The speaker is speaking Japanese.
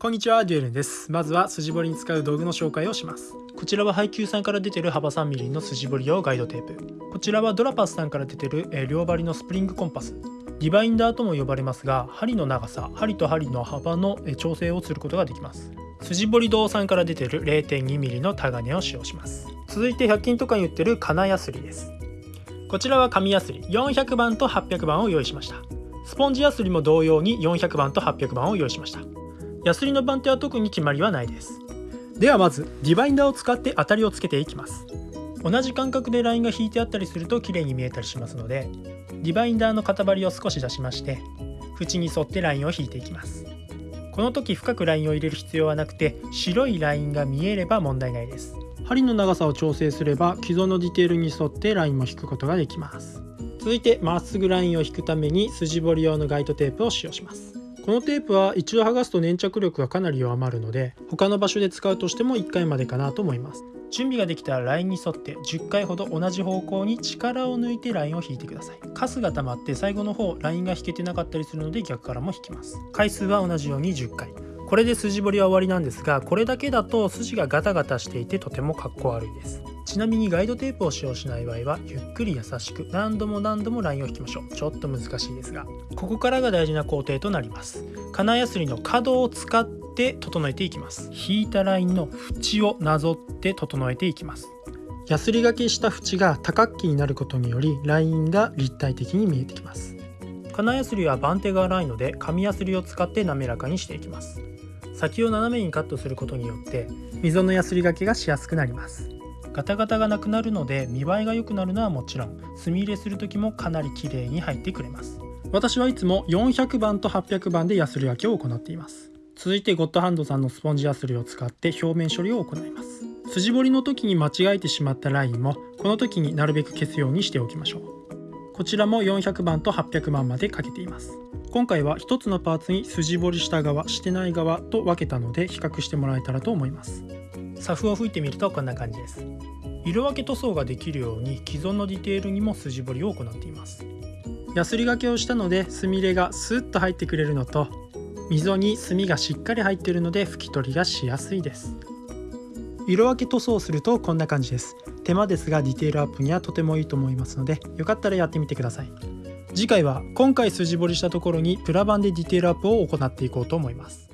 こんにちは、デュエルンです。まずは筋彫りに使う道具の紹介をします。こちらは配給さんから出てる幅 3mm の筋彫り用ガイドテープ。こちらはドラパスさんから出てる、えー両針のスプリングコンパス。ディバインダーとも呼ばれますが、針の長さ、針と針の幅の調整をすることができます。筋彫り堂さんから出てる 0.2mm のタガネを使用します。続いて100均とかに売ってる金ヤスリです。こちらは紙ヤスリ400番と800番を用意しました。スポンジヤスリも同様に400番と800番を用意しました。ヤスリの番手は特に決まりはないです。ではまずディバイダーを使って当たりをつけていきます。同じ間隔でラインが引いてあったりすると綺麗に見えたりしますのでディバイダーの片針を少し出しまして縁に沿ってラインを引いていきます。この時深くラインを入れる必要はなくて白いラインが見えれば問題ないです。針の長さを調整すれば既存のディテールに沿ってラインも引くことができます。続いてまっすぐラインを引くために筋彫り用のガイドテープを使用しますこのテープは一度剥がすと粘着力がかなり弱まるので他の場所で使うとしても1回までかなと思います。準備ができたらラインに沿って10回ほど同じ方向に力を抜いてラインを引いてください。カスが溜まって最後の方ラインが引けてなかったりするので逆からも引きます。回数は同じように10回。これで筋彫りは終わりなんですがこれだけだと筋がガタガタしていてとてもかっこ悪いです。ちなみにガイドテープを使用しない場合はゆっくり優しく何度も何度もラインを引きましょう。ちょっと難しいですがここからが大事な工程となります。金やすりの角を使って整えていきます。引いたラインの縁をなぞって整えていきます。ヤスリがけした縁が多角形になることによりラインが立体的に見えてきます。金やすりは番手が荒いので紙やすりを使って滑らかにしていきます。先を斜めにカットすることによって溝のやすりがけがしやすくなります。ガタガタがなくなるので見栄えが良くなるのはもちろん墨入れする時もかなり綺麗に入ってくれます。私はいつも400番と800番でヤスリ分けを行っています。続いてゴッドハンドさんのスポンジヤスリを使って表面処理を行います。筋彫りの時に間違えてしまったラインもこの時になるべく消すようにしておきましょう。こちらも400番と800番までかけています。今回は1つのパーツに筋彫りした側してない側と分けたので比較してもらえたらと思います。サフを吹いてみるとこんな感じです。色分け塗装ができるように既存のディテールにも筋彫りを行っています。ヤスリがけをしたので墨入れがスッと入ってくれるのと溝に墨がしっかり入っているので拭き取りがしやすいです。色分け塗装するとこんな感じです。手間ですがディテールアップにはとてもいいと思いますのでよかったらやってみてください。次回は今回筋彫りしたところにプラ板でディテールアップを行っていこうと思います。